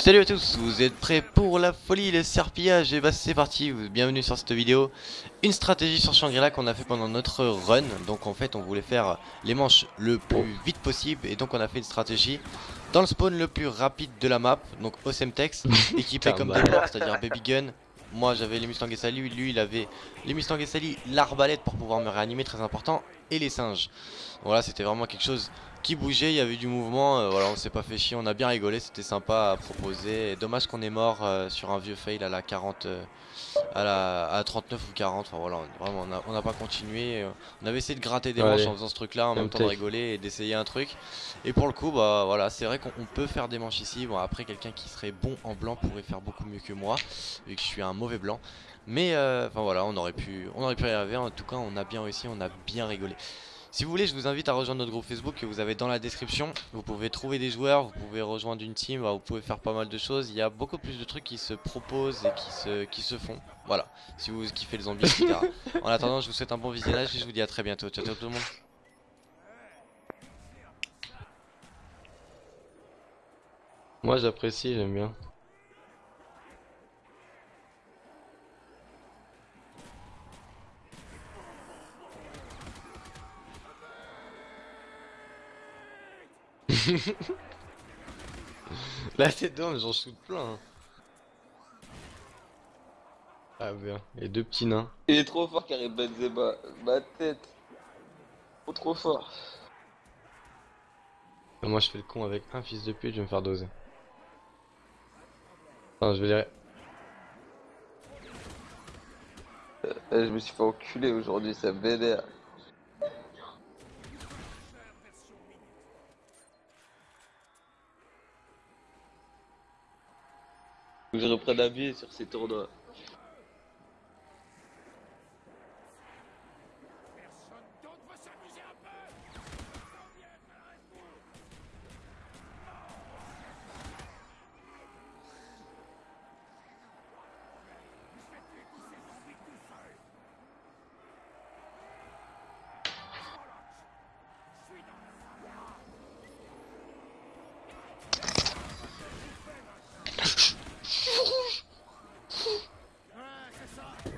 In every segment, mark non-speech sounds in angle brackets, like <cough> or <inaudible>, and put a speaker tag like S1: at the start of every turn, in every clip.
S1: Salut à tous, vous êtes prêts pour la folie, le serpillage Et bah c'est parti, bienvenue sur cette vidéo. Une stratégie sur Shangri-La qu'on a fait pendant notre run. Donc en fait on voulait faire les manches le plus vite possible Et donc on a fait une stratégie dans le spawn le plus rapide de la map Donc Osemtex, <laughs> équipé comme des morts, c'est-à-dire Baby Gun. Moi j'avais les Mustang Sally, lui il avait les Mustang Sally, l'arbalète pour pouvoir me réanimer, très important, et les singes. Voilà, c'était vraiment quelque chose qui bougeait, il y avait du mouvement, euh, voilà, on s'est pas fait chier, on a bien rigolé, c'était sympa à proposer. dommage qu'on est mort euh, sur un vieux fail à la 40, euh, à la à 39 ou 40, enfin voilà, vraiment on n'a pas continué. on avait essayé de gratter des manches en faisant ce truc là, en même temps de rigoler et d'essayer un truc. Et pour le coup, bah voilà, c'est vrai qu'on peut faire des manches ici. Bon, après, quelqu'un qui serait bon en blanc pourrait faire beaucoup mieux que moi, vu que je suis un mauvais blanc. Mais enfin voilà, on aurait pu, on aurait pu y arriver. En tout cas, on a bien réussi, on a bien rigolé. Si vous voulez, je vous invite à rejoindre notre groupe Facebook que vous avez dans la description. Vous pouvez trouver des joueurs, vous pouvez rejoindre une team, vous pouvez faire pas mal de choses. Il y a beaucoup plus de trucs qui se proposent et qui se, qui se font. Voilà, si vous kiffez les zombies, etc. <laughs> en attendant, je vous souhaite un bon visionnage et je vous dis à très bientôt. Ciao, ciao tout le monde.
S2: Moi j'apprécie, j'aime bien. Là c'est mais j'en shoot plein. Hein. Ah bien, et deux petits nains.
S3: Il est trop fort Karim Benzema, ma tête. Trop trop fort.
S2: Moi je fais le con avec un fils de pute, je vais me faire doser. Non, je vais dire.
S3: Euh, je me suis fait enculer aujourd'hui, ça me vénère. Je reprenne un sur ces tournois.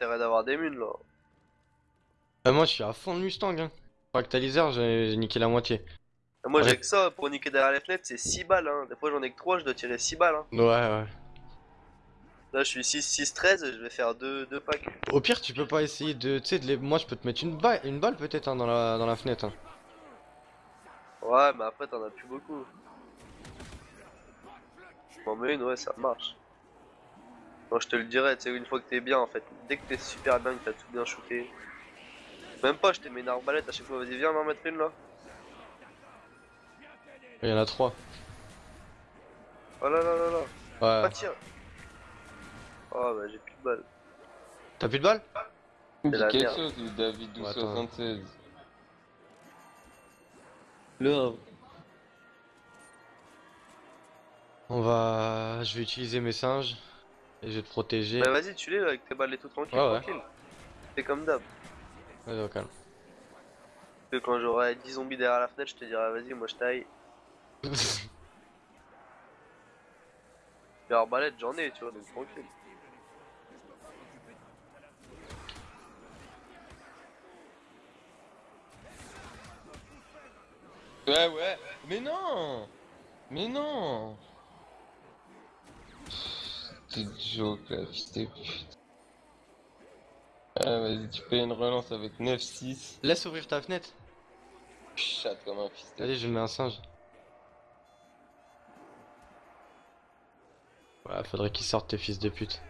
S3: intérêt d'avoir des munes là.
S2: Bah, moi je suis à fond de Mustang. Hein. Actualiseur, j'ai niqué la moitié.
S3: Moi j'ai que ça pour niquer derrière les fenêtres, c'est 6 balles. Hein. Des fois j'en ai que 3, je dois tirer 6 balles. Hein.
S2: Ouais, ouais.
S3: Là je suis 6, 6, 13, je vais faire 2, packs.
S2: Au pire, tu peux pas essayer de. Tu sais, de les... moi je peux te mettre une balle, une balle peut-être hein, dans, la... dans la fenêtre. Hein.
S3: Ouais, mais après t'en as plus beaucoup. M'en mets une, ouais, ça marche. Moi je te le dirais, tu sais, une fois que t'es bien en fait, dès que t'es super bien, que t'as tout bien shooté. Même pas, je t'ai mis une arbalète à chaque fois, vas-y, viens m'en mettre une là.
S2: Il y en a trois.
S3: Oh là là là là.
S2: Ouais.
S3: Pas tiens. Oh bah j'ai plus de balles.
S2: T'as plus de balles
S4: Dis quelque chose, David 1276.
S3: Là.
S2: On va... Je vais utiliser mes singes. Et je vais te protéger.
S3: Bah vas-y, tu l'es avec tes balles et tout tranquille, tranquille. C'est comme d'hab.
S2: Vas-y, au calme.
S3: Que quand j'aurai 10 zombies derrière la fenêtre, je te dirai vas-y, moi je taille. <laughs> Et arbalète, j'en ai, tu vois, donc tranquille.
S4: Ouais, ouais, mais non Mais non Joke là, putain. Ah vas-y, tu payes une relance avec 9-6.
S2: Laisse ouvrir ta fenêtre.
S4: Chatte comme un fils
S2: Allez, je mets un singe. Ouais, faudrait qu'ils sortent tes fils de pute.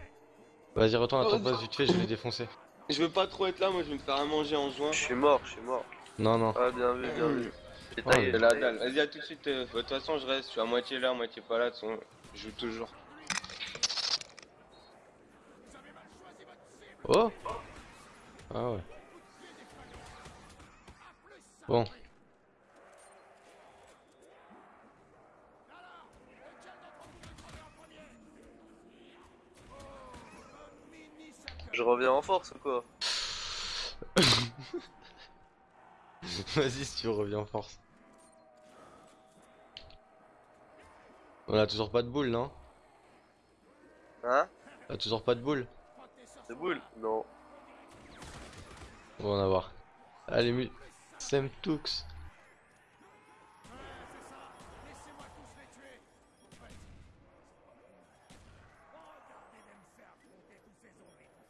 S2: Vas-y, retourne à ton poste vite fait, je vais les défoncer.
S4: Je veux pas trop être là, moi je vais me faire à manger en juin.
S3: Je suis mort, je suis mort.
S2: Non, non.
S3: Ah, bien vu, bien vu.
S4: La dalle. Vas-y, à tout de suite. Euh, de toute façon, je reste. Je suis à moitié là, à moitié pas là. De
S5: Je joue toujours.
S2: Oh Ah ouais. Bon.
S3: Je reviens en force ou quoi <laughs>
S2: Vas-y si tu reviens en force. On a toujours pas de boule, non?
S3: Hein?
S2: On a toujours pas de boule?
S3: C'est boule Non.
S2: On va en avoir. Allez, mu... Sam Tux.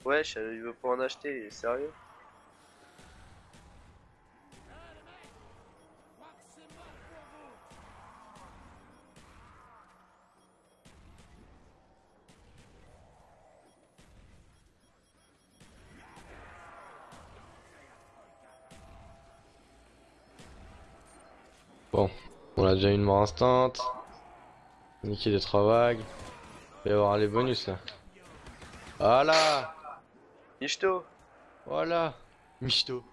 S3: Wesh, il veut pas en acheter, il est sérieux
S2: déjà une mort instant. Niquer des trois vagues. Il va y avoir les bonus là. Voilà.
S3: Michto.
S2: Voilà. Michto.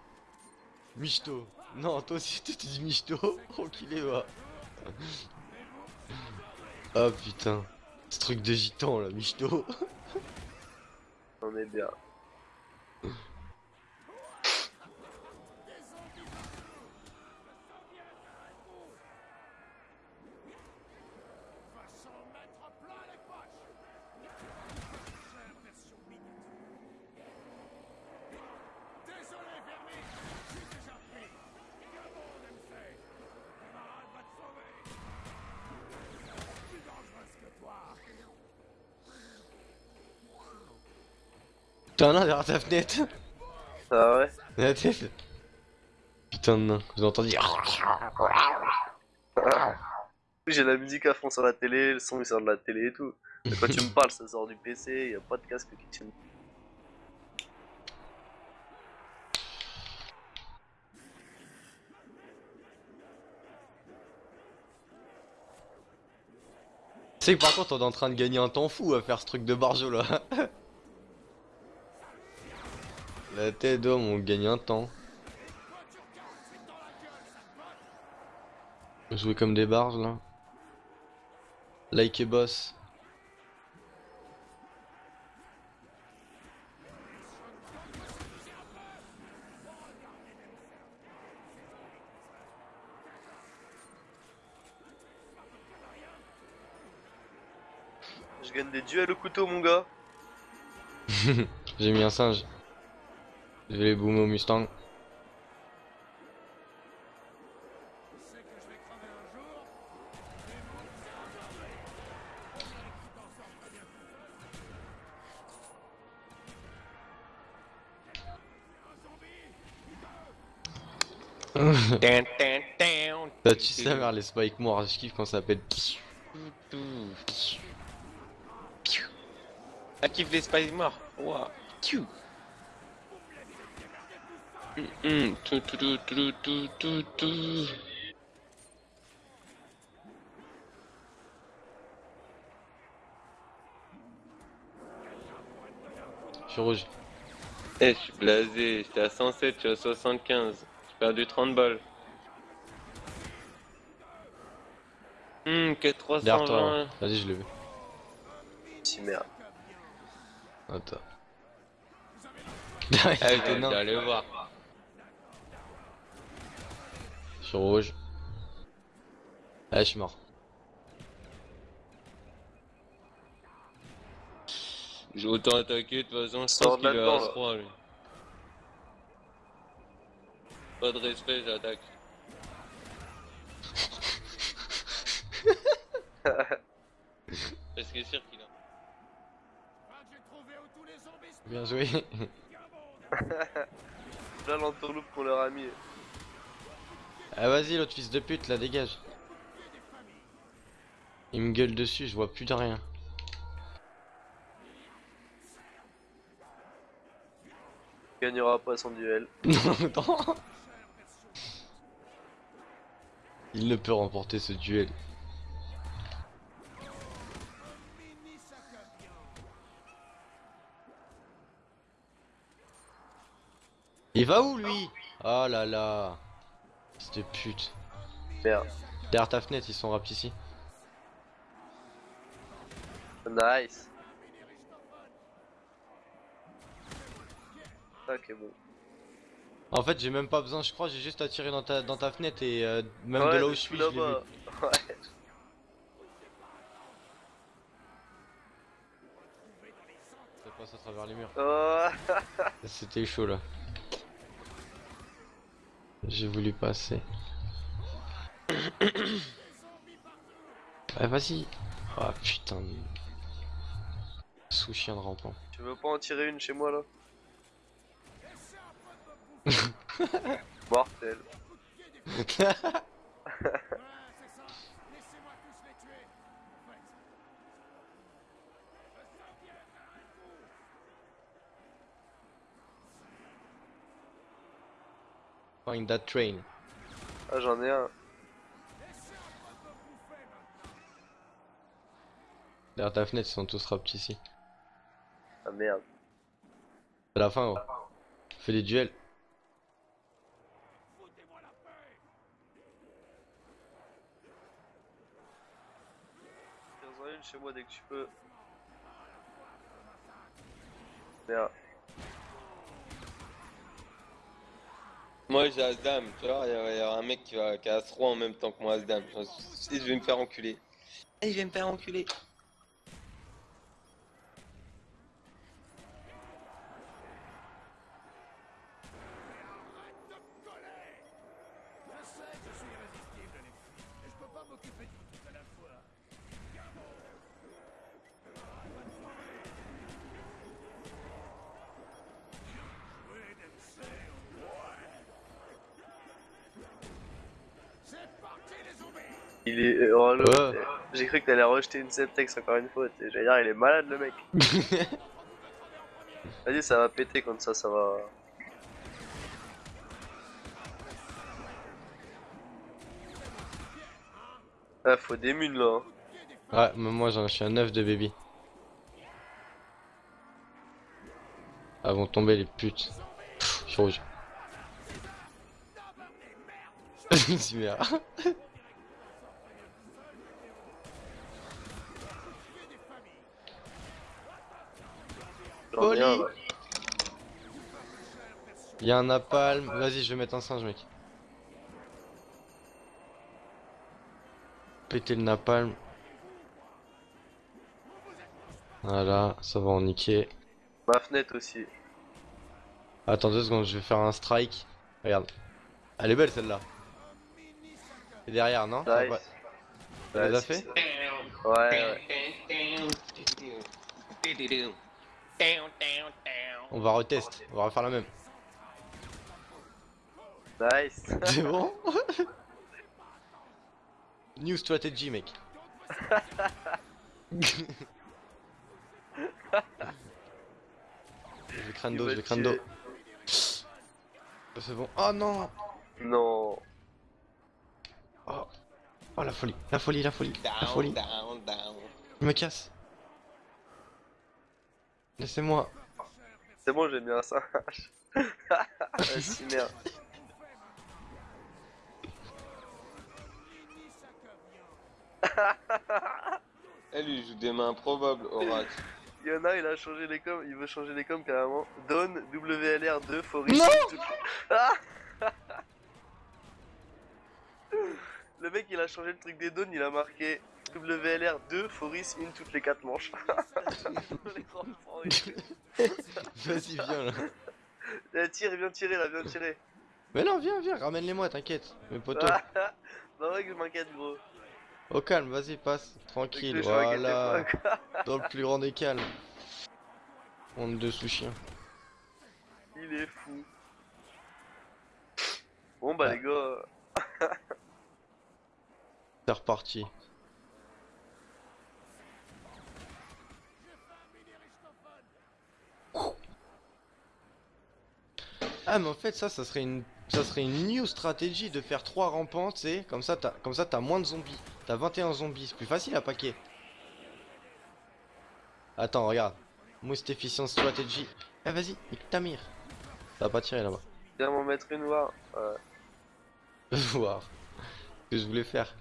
S2: Michto. Non, toi aussi tu dis Michto. Enculé <laughs> va Oh putain. Ce truc de gitan là, Michto. <laughs>
S3: On est bien.
S2: T'as un nain derrière ta fenêtre.
S3: Ah ouais.
S2: La tête Putain de nain, vous entendez
S3: J'ai la musique à fond sur la télé, le son il sort de la télé et tout. Mais quand tu me parles, ça sort du PC, y a pas de casque qui tient.
S2: Tu sais que par contre on est en train de gagner un temps fou à faire ce truc de barjo là <laughs> La tête d'homme on gagne un temps. Jouer comme des barges là. Like et boss.
S3: Je gagne des duels au couteau, mon gars. <laughs>
S2: J'ai mis un singe Je vais les boomer au Mustang <laughs>
S5: Tan, tan, tan.
S2: T'as tu sais vers les spike morts, je kiffe quand ça s'appelle
S5: Ah, kiffe les spies morts. Ouah. Hum. Tout, tout, tout, tout, tout, tout, tout.
S2: Je suis rouge
S5: Eh, je suis blasé. J'étais à 107, je suis à 75. J'ai perdu 30 balles. Hum, que
S2: Derrière toi
S5: 320.
S2: hein. Vas-y je l'ai vu
S3: Si merde.
S2: Attends
S5: Ah, aller voir.
S2: Je suis rouge Ah je suis mort
S5: J'ai autant attaqué, de toute façon, je pense qu'il est à
S3: là.
S5: 3 lui. Pas de respect, j'attaque. Parce que sûr qu'il a.
S2: Bien joué <laughs>
S3: Là, l'entourloupe qu'on leur a mis.
S2: Ah vas-y l'autre fils de pute là dégage. Il me gueule dessus je vois plus de rien.
S3: Il gagnera pas son duel. <laughs>
S2: Non. Il ne peut remporter ce duel. Il va où lui? Oh là là. C'était pute.
S3: Merde.
S2: Derrière ta fenêtre, ils sont rap ici.
S3: Nice. Ok, bon.
S2: En fait, j'ai même pas besoin, je crois, j'ai juste à tirer dans ta, dans ta fenêtre et euh, même
S3: Ouais,
S2: de là où je suis, je l'ai vu.
S3: là-bas. <laughs> Ouais.
S2: Ça passe à travers les murs.
S3: Oh,
S2: C'était chaud là. J'ai voulu passer. Ah vas-y. Ah putain. de- Sous chien de rampant.
S3: tu veux pas en tirer une chez moi là <laughs> Mortel. <laughs>
S2: Find that train.
S3: Ah, j'en ai un.
S2: Derrière ta fenêtre, ils sont tous rap ici.
S3: Ah merde.
S2: C'est la fin, gros. Fais des duels.
S3: Tire-en une chez moi dès que tu peux. Merde.
S5: Moi j'ai Asdam, tu vois, il y, a- un mec qui, va, a As-3 en même temps que moi Asdam. Je vais me faire enculer. Et je vais me faire enculer.
S3: Il est. Oh là,
S2: Ouais.
S3: J'ai cru que t'allais rejeter une Septex encore une fois. J'allais dire, il est malade le mec. <laughs> Vas-y, ça va péter comme ça, ça va. Ah, faut des munes là. hein.
S2: Ouais, mais moi j'en suis un 9 de baby. Ah vont tomber les putes. Pff, Je suis rouge. <laughs> Merde.
S3: J'en ai un,
S2: Oli.
S3: ouais.
S2: Y'a un napalm. Vas-y, je vais mettre un singe, mec. Péter le napalm. Voilà, ça va en niquer.
S3: Ma fenêtre aussi.
S2: Attends deux secondes, je vais faire un strike. Regarde. Elle est belle celle-là. Et derrière, non Ça
S3: Nice.
S2: Tu
S3: Ouais, si,
S2: fait
S3: ça- Ouais, ouais. <laughs>
S2: On va retest, on va refaire la même.
S3: Nice. <laughs>
S2: C'est bon <laughs> New strategy, mec. <laughs> je vais crâne
S3: Il
S2: d'eau,
S3: va
S2: je vais crâne d'eau.
S3: tirer.
S2: C'est bon. Oh non
S3: Non.
S2: oh. oh la folie, la folie, la folie, la
S5: Down,
S2: folie.
S5: down, down.
S2: Je me casse. Laissez-moi.
S3: C'est bon, j'ai mis un singe. <laughs> ah, si merde. <laughs>
S5: Elle lui joue des mains improbables, Oracle.
S3: Il y en a, il a changé les coms, il veut changer les coms carrément. Don WLR2 Forest.
S2: Non <laughs>
S3: Ah Le mec il a changé le truc des dons, il a marqué WLR2 Foris in toutes les 4 manches. <laughs> <laughs>
S2: Vas-y, viens là.
S3: Eh, tire, viens tirer là, viens tirer.
S2: Mais non, viens, viens, ramène-les-moi, t'inquiète. Mes potos. <laughs>
S3: Ah, bah ouais que je m'inquiète gros.
S2: Au calme, vas-y, passe. Tranquille, voilà. Dans le plus grand des calmes. Honte de sous-chien.
S3: Il est fou. Bon bah
S2: Ouais.
S3: les gars,
S2: C'est reparti. Ah mais en fait ça, ça serait une, ça serait une new stratégie de faire 3 rampants, tu sais, comme ça t'as, comme ça t'as moins de zombies. T'as 21 zombies, c'est plus facile à paquer. Attends, regarde. Most efficient strategy. Eh vas-y, nique ta mire. Ça va pas tirer là-bas.
S3: Viens m'en mettre une voir. Ouais. <laughs>
S2: Voir. Ce que je voulais faire.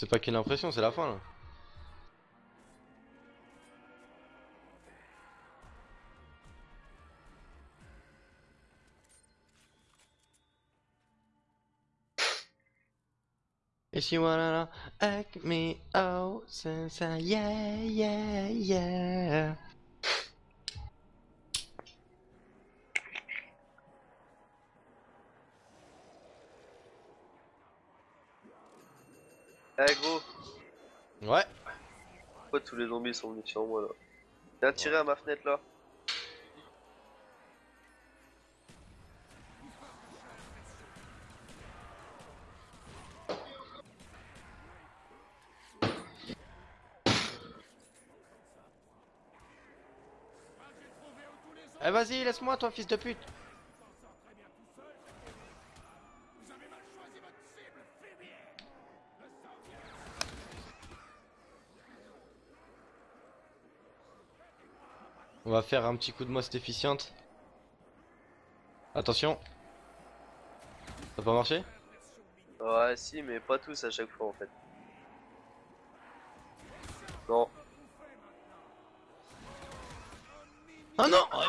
S2: C'est pas qu'une impression, c'est la fin là. If you wanna act me out, since I, yeah, yeah, yeah.
S3: Eh gros,
S2: Ouais.
S3: pourquoi tous les zombies sont venus sur moi là? Viens tirer à ma fenêtre là.
S2: Eh vas-y, laisse-moi toi fils de pute. On va faire un petit coup de most efficiente. Attention. Ça a pas marché?
S3: Ouais, si, mais pas tous à chaque fois en fait. Non.
S2: Oh non oh,